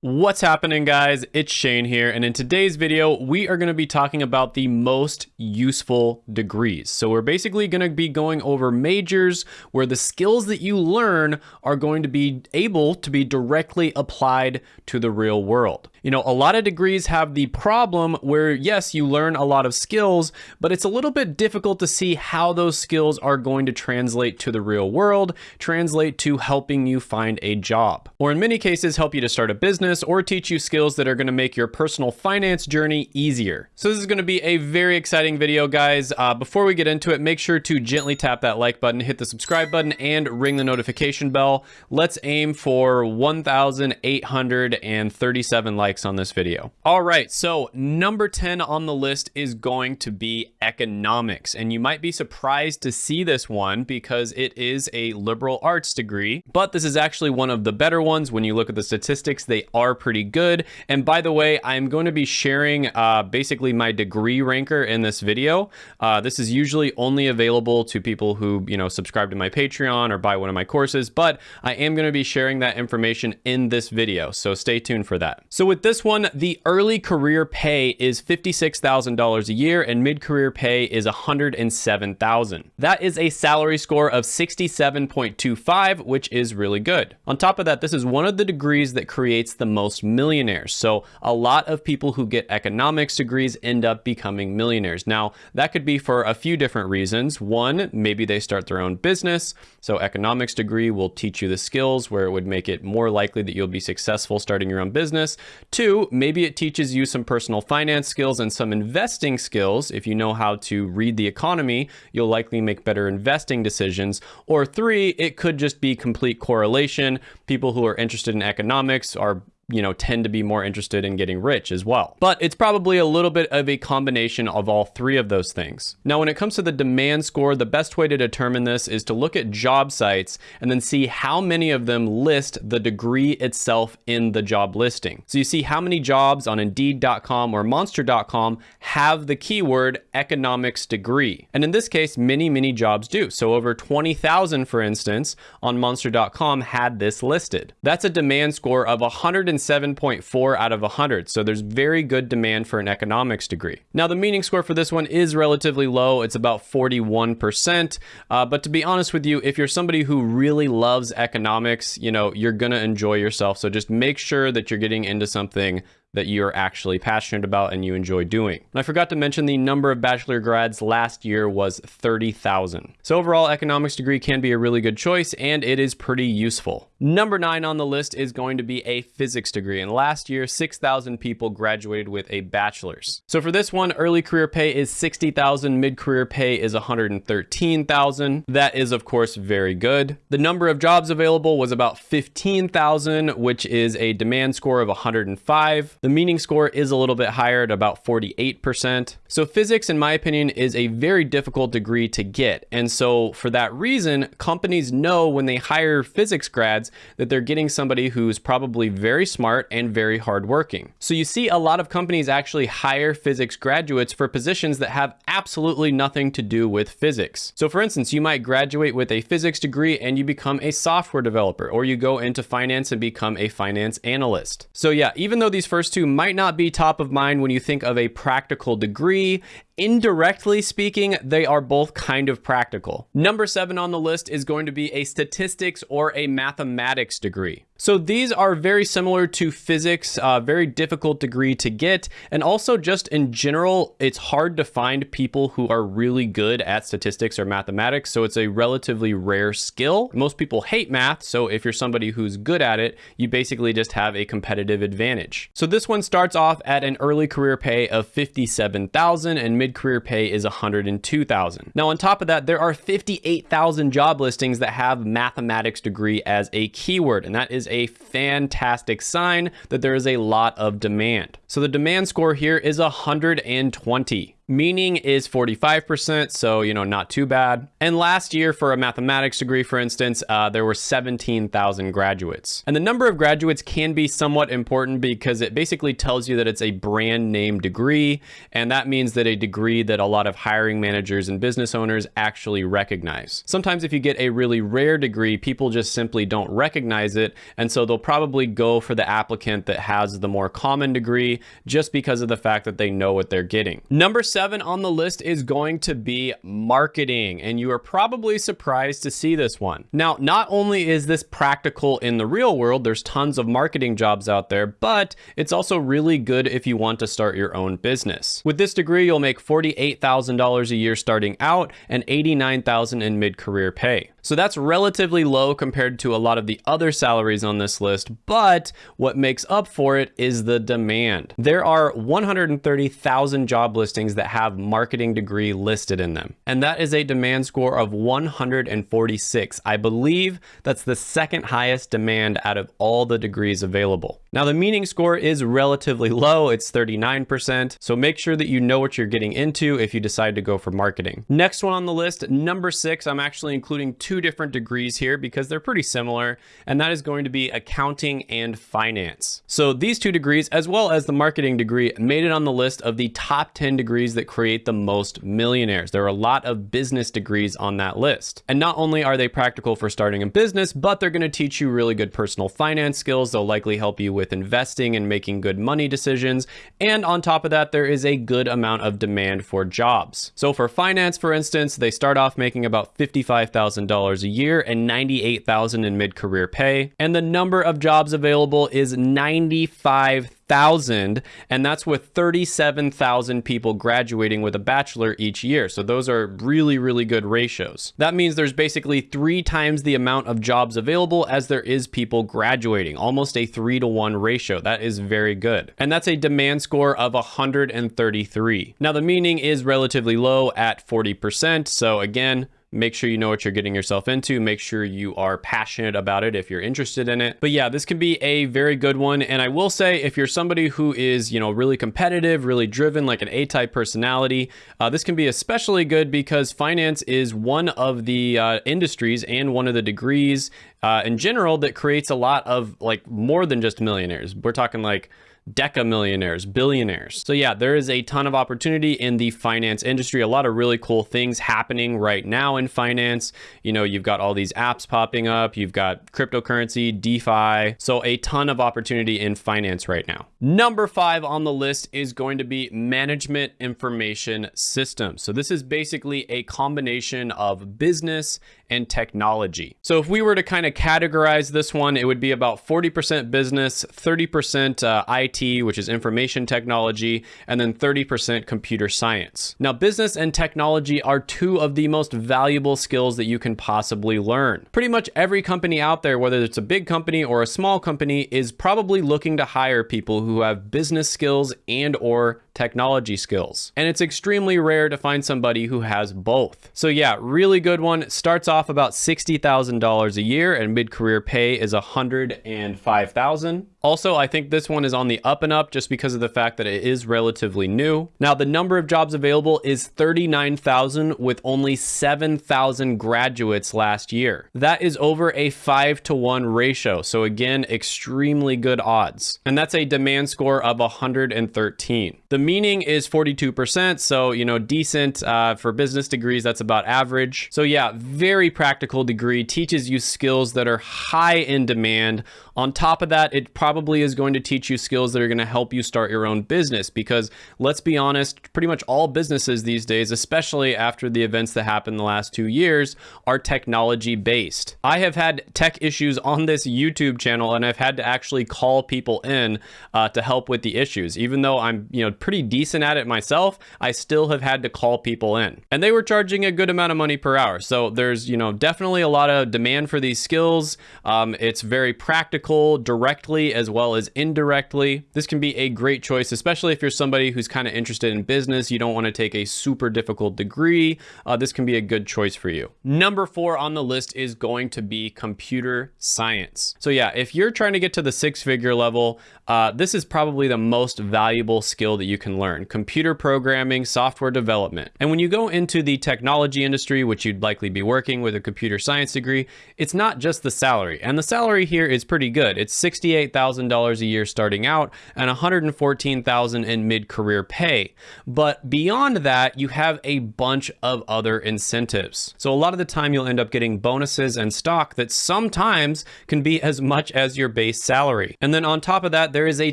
What's happening guys? It's Shane here and in today's video we are going to be talking about the most useful degrees. So we're basically going to be going over majors where the skills that you learn are going to be able to be directly applied to the real world. You know, a lot of degrees have the problem where, yes, you learn a lot of skills, but it's a little bit difficult to see how those skills are going to translate to the real world, translate to helping you find a job, or in many cases, help you to start a business or teach you skills that are going to make your personal finance journey easier. So this is going to be a very exciting video, guys. Uh, before we get into it, make sure to gently tap that like button, hit the subscribe button, and ring the notification bell. Let's aim for 1,837 likes likes on this video. All right, so number 10 on the list is going to be economics. And you might be surprised to see this one because it is a liberal arts degree, but this is actually one of the better ones. When you look at the statistics, they are pretty good. And by the way, I'm going to be sharing uh, basically my degree ranker in this video. Uh, this is usually only available to people who, you know, subscribe to my Patreon or buy one of my courses, but I am going to be sharing that information in this video. So stay tuned for that. So with with this one, the early career pay is $56,000 a year and mid-career pay is 107,000. That is a salary score of 67.25, which is really good. On top of that, this is one of the degrees that creates the most millionaires. So a lot of people who get economics degrees end up becoming millionaires. Now, that could be for a few different reasons. One, maybe they start their own business. So economics degree will teach you the skills where it would make it more likely that you'll be successful starting your own business. Two, maybe it teaches you some personal finance skills and some investing skills. If you know how to read the economy, you'll likely make better investing decisions. Or three, it could just be complete correlation. People who are interested in economics are you know, tend to be more interested in getting rich as well. But it's probably a little bit of a combination of all three of those things. Now, when it comes to the demand score, the best way to determine this is to look at job sites and then see how many of them list the degree itself in the job listing. So you see how many jobs on Indeed.com or Monster.com have the keyword economics degree. And in this case, many, many jobs do. So over 20,000, for instance, on Monster.com had this listed. That's a demand score of 100 107.4 out of 100, so there's very good demand for an economics degree. Now, the meaning score for this one is relatively low. It's about 41%. Uh, but to be honest with you, if you're somebody who really loves economics, you know, you're going to enjoy yourself. So just make sure that you're getting into something that you're actually passionate about and you enjoy doing. And I forgot to mention the number of bachelor grads last year was 30,000. So overall, economics degree can be a really good choice and it is pretty useful. Number nine on the list is going to be a physics degree. And last year, 6,000 people graduated with a bachelor's. So for this one, early career pay is 60,000, mid-career pay is 113,000. That is of course very good. The number of jobs available was about 15,000, which is a demand score of 105. The meaning score is a little bit higher at about 48%. So physics, in my opinion, is a very difficult degree to get. And so for that reason, companies know when they hire physics grads that they're getting somebody who's probably very smart and very hardworking. So you see a lot of companies actually hire physics graduates for positions that have absolutely nothing to do with physics. So for instance, you might graduate with a physics degree and you become a software developer, or you go into finance and become a finance analyst. So yeah, even though these first first two might not be top of mind when you think of a practical degree indirectly speaking, they are both kind of practical. Number seven on the list is going to be a statistics or a mathematics degree. So these are very similar to physics, a very difficult degree to get. And also just in general, it's hard to find people who are really good at statistics or mathematics. So it's a relatively rare skill. Most people hate math. So if you're somebody who's good at it, you basically just have a competitive advantage. So this one starts off at an early career pay of 57,000 and mid mid-career pay is 102,000. Now on top of that, there are 58,000 job listings that have mathematics degree as a keyword, and that is a fantastic sign that there is a lot of demand. So the demand score here is 120. Meaning is 45%, so, you know, not too bad. And last year, for a mathematics degree, for instance, uh, there were 17,000 graduates. And the number of graduates can be somewhat important because it basically tells you that it's a brand name degree. And that means that a degree that a lot of hiring managers and business owners actually recognize. Sometimes if you get a really rare degree, people just simply don't recognize it. And so they'll probably go for the applicant that has the more common degree just because of the fact that they know what they're getting. Number on the list is going to be marketing. And you are probably surprised to see this one. Now, not only is this practical in the real world, there's tons of marketing jobs out there, but it's also really good if you want to start your own business. With this degree, you'll make $48,000 a year starting out and $89,000 in mid-career pay. So that's relatively low compared to a lot of the other salaries on this list, but what makes up for it is the demand. There are 130,000 job listings that have marketing degree listed in them, and that is a demand score of 146. I believe that's the second highest demand out of all the degrees available. Now the meaning score is relatively low, it's 39%, so make sure that you know what you're getting into if you decide to go for marketing. Next one on the list, number six, I'm actually including two two different degrees here because they're pretty similar, and that is going to be accounting and finance. So these two degrees, as well as the marketing degree, made it on the list of the top 10 degrees that create the most millionaires. There are a lot of business degrees on that list. And not only are they practical for starting a business, but they're going to teach you really good personal finance skills. They'll likely help you with investing and making good money decisions. And on top of that, there is a good amount of demand for jobs. So for finance, for instance, they start off making about $55,000 dollars a year and 98,000 in mid-career pay. And the number of jobs available is 95,000, and that's with 37,000 people graduating with a bachelor each year. So those are really, really good ratios. That means there's basically three times the amount of jobs available as there is people graduating, almost a three to one ratio. That is very good. And that's a demand score of 133. Now the meaning is relatively low at 40%. So again, Make sure you know what you're getting yourself into. Make sure you are passionate about it if you're interested in it. But yeah, this can be a very good one. And I will say, if you're somebody who is, you know, really competitive, really driven, like an A-type personality, uh, this can be especially good because finance is one of the uh, industries and one of the degrees uh, in general that creates a lot of like more than just millionaires. We're talking like deca millionaires, billionaires. So yeah, there is a ton of opportunity in the finance industry. A lot of really cool things happening right now in finance. You know, you've got all these apps popping up. You've got cryptocurrency, DeFi. So a ton of opportunity in finance right now. Number five on the list is going to be management information systems. So this is basically a combination of business and technology. So if we were to kind of categorize this one, it would be about 40% business, 30% uh, IT, which is information technology, and then 30% computer science. Now, business and technology are two of the most valuable skills that you can possibly learn. Pretty much every company out there, whether it's a big company or a small company, is probably looking to hire people who have business skills and or technology skills. And it's extremely rare to find somebody who has both. So yeah, really good one. Starts off about $60,000 a year and mid-career pay is 105,000. Also, I think this one is on the up and up just because of the fact that it is relatively new. Now, the number of jobs available is 39,000 with only 7,000 graduates last year. That is over a 5 to 1 ratio. So again, extremely good odds. And that's a demand score of 113. The meaning is 42%, so you know, decent uh, for business degrees, that's about average. So yeah, very practical degree, teaches you skills that are high in demand on top of that, it probably is going to teach you skills that are going to help you start your own business because let's be honest, pretty much all businesses these days, especially after the events that happened the last two years, are technology based. I have had tech issues on this YouTube channel and I've had to actually call people in uh, to help with the issues. Even though I'm, you know, pretty decent at it myself, I still have had to call people in. And they were charging a good amount of money per hour. So there's, you know, definitely a lot of demand for these skills. Um, it's very practical directly as well as indirectly. This can be a great choice, especially if you're somebody who's kind of interested in business. You don't want to take a super difficult degree. Uh, this can be a good choice for you. Number four on the list is going to be computer science. So yeah, if you're trying to get to the six figure level, uh, this is probably the most valuable skill that you can learn, computer programming, software development. And when you go into the technology industry, which you'd likely be working with a computer science degree, it's not just the salary. And the salary here is pretty good. It's $68,000 a year starting out and $114,000 in mid-career pay. But beyond that, you have a bunch of other incentives. So a lot of the time you'll end up getting bonuses and stock that sometimes can be as much as your base salary. And then on top of that, there is a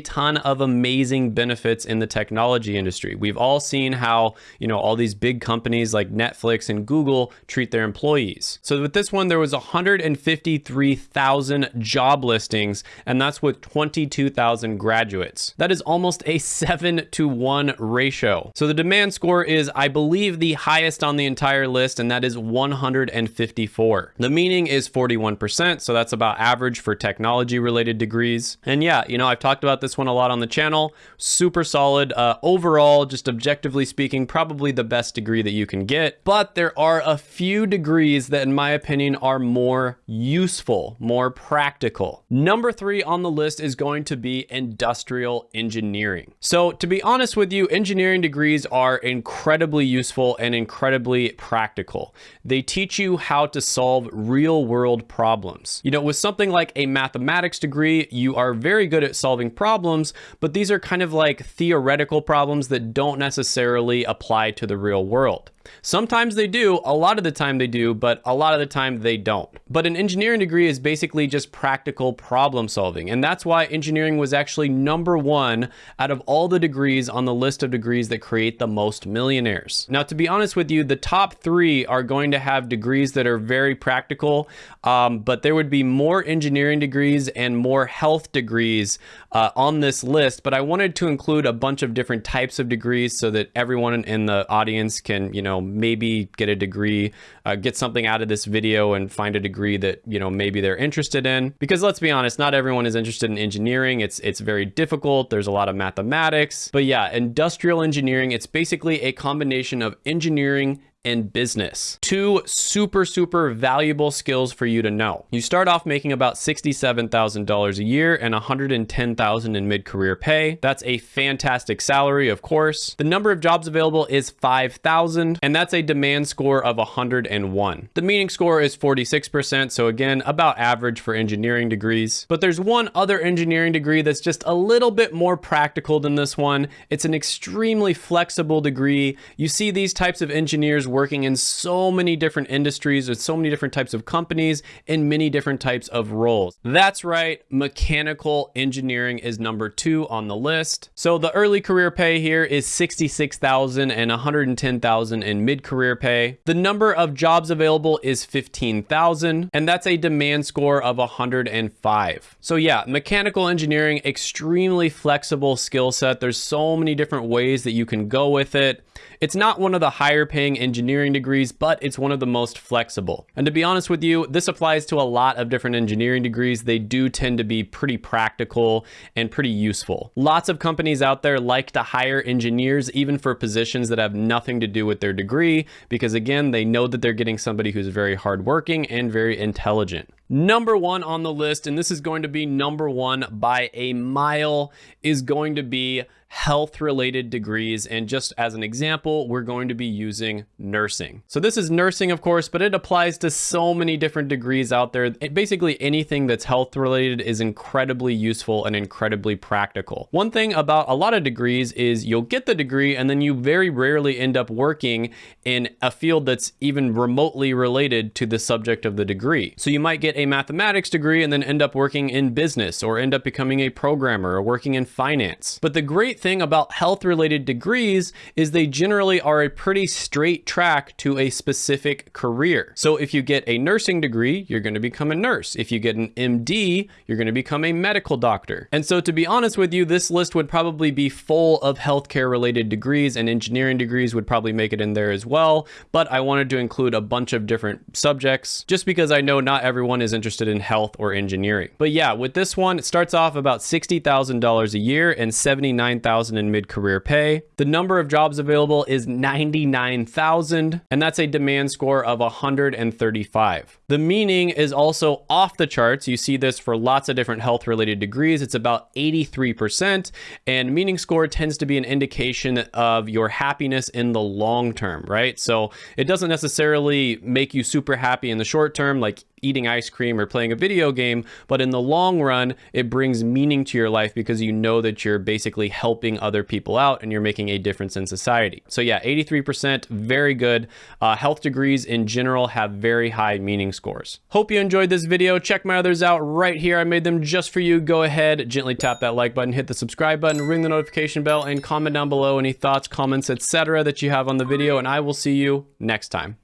ton of amazing benefits in the technology industry. We've all seen how, you know, all these big companies like Netflix and Google treat their employees. So with this one, there was 153,000 job listings, and that's with 22,000 graduates. That is almost a seven to one ratio. So the demand score is, I believe, the highest on the entire list, and that is 154. The meaning is 41%, so that's about average for technology related degrees. And yeah, you know, I've talked talked about this one a lot on the channel. Super solid. Uh, Uh, overall, just objectively speaking, probably the best degree that you can get. But there are a few degrees that, in my opinion, are more useful, more practical. Number three on the list is going to be industrial engineering. So to be honest with you, engineering degrees are incredibly useful and incredibly practical. They teach you how to solve real world problems. You know, with something like a mathematics degree, you are very good at solving solving problems, but these are kind of like theoretical problems that don't necessarily apply to the real world. Sometimes they do, a lot of the time they do, but a lot of the time they don't. But an engineering degree is basically just practical problem solving. And that's why engineering was actually number one out of all the degrees on the list of degrees that create the most millionaires. Now, to be honest with you, the top three are going to have degrees that are very practical, um, but there would be more engineering degrees and more health degrees uh, on this list. But I wanted to include a bunch of different types of degrees so that everyone in the audience can, you know, know, maybe get a degree, uh, get something out of this video and find a degree that, you know, maybe they're interested in. Because let's be honest, not everyone is interested in engineering. It's, it's very difficult. There's a lot of mathematics. But yeah, industrial engineering, it's basically a combination of engineering and business. Two super, super valuable skills for you to know. You start off making about $67,000 a year and $110,000 in mid-career pay. That's a fantastic salary, of course. The number of jobs available is 5,000, and that's a demand score of 101. The meaning score is 46%, so again, about average for engineering degrees. But there's one other engineering degree that's just a little bit more practical than this one. It's an extremely flexible degree. You see these types of engineers working in so many different industries with so many different types of companies in many different types of roles. That's right, mechanical engineering is number two on the list. So the early career pay here is 66,000 and 110,000 in mid-career pay. The number of jobs available is 15,000 and that's a demand score of 105. So yeah, mechanical engineering, extremely flexible skill set. There's so many different ways that you can go with it. It's not one of the higher paying engineering degrees, but it's one of the most flexible. And to be honest with you, this applies to a lot of different engineering degrees. They do tend to be pretty practical and pretty useful. Lots of companies out there like to hire engineers even for positions that have nothing to do with their degree because again, they know that they're getting somebody who's very hardworking and very intelligent. Number one on the list, and this is going to be number one by a mile, is going to be health related degrees. And just as an example, we're going to be using nursing. So this is nursing, of course, but it applies to so many different degrees out there. It, basically anything that's health related is incredibly useful and incredibly practical. One thing about a lot of degrees is you'll get the degree and then you very rarely end up working in a field that's even remotely related to the subject of the degree. So you might get a mathematics degree and then end up working in business or end up becoming a programmer or working in finance. But the great great thing about health related degrees is they generally are a pretty straight track to a specific career. So if you get a nursing degree, you're going to become a nurse. If you get an MD, you're going to become a medical doctor. And so to be honest with you, this list would probably be full of healthcare related degrees and engineering degrees would probably make it in there as well. But I wanted to include a bunch of different subjects just because I know not everyone is interested in health or engineering. But yeah, with this one, it starts off about $60,000 a year and 79,000 in mid-career pay. The number of jobs available is 99,000 and that's a demand score of 135. The meaning is also off the charts. You see this for lots of different health related degrees. It's about 83% and meaning score tends to be an indication of your happiness in the long term, right? So it doesn't necessarily make you super happy in the short term, like eating ice cream or playing a video game, but in the long run, it brings meaning to your life because you know that you're basically helping other people out and you're making a difference in society. So yeah, 83%, very good. Uh, health degrees in general have very high meaning scores. Hope you enjoyed this video. Check my others out right here. I made them just for you. Go ahead, gently tap that like button, hit the subscribe button, ring the notification bell, and comment down below any thoughts, comments, etc. that you have on the video, and I will see you next time.